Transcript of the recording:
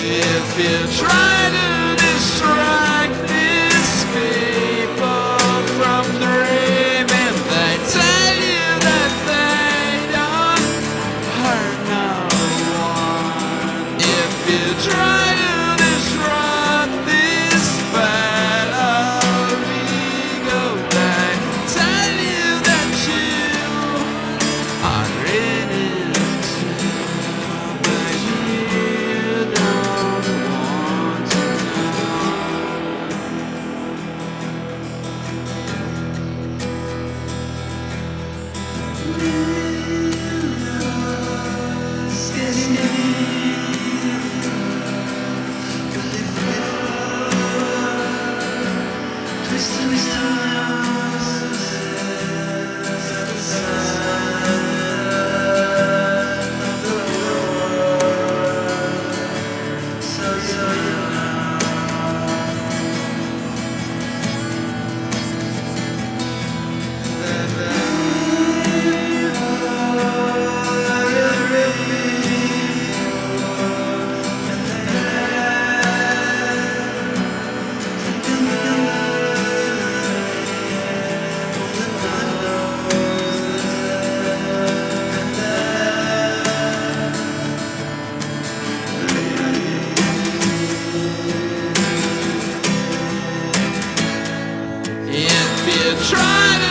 If you try to destroy try to